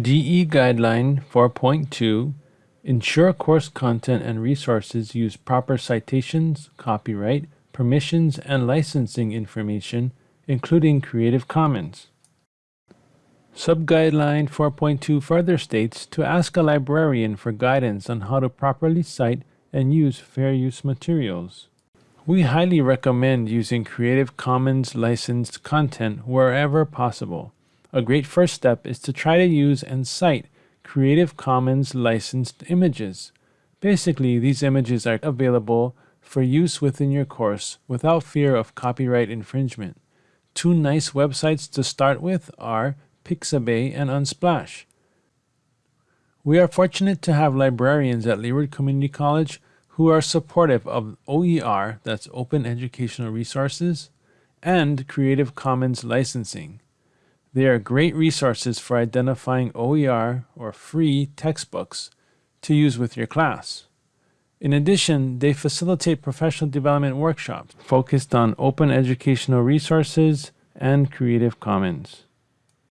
DE Guideline 4.2 Ensure course content and resources use proper citations, copyright, permissions, and licensing information, including Creative Commons. Subguideline 4.2 further states to ask a librarian for guidance on how to properly cite and use fair use materials. We highly recommend using Creative Commons licensed content wherever possible. A great first step is to try to use and cite Creative Commons licensed images. Basically, these images are available for use within your course without fear of copyright infringement. Two nice websites to start with are Pixabay and Unsplash. We are fortunate to have librarians at Leeward Community College who are supportive of OER, that's Open Educational Resources, and Creative Commons licensing. They are great resources for identifying OER or free textbooks to use with your class. In addition, they facilitate professional development workshops focused on open educational resources and Creative Commons.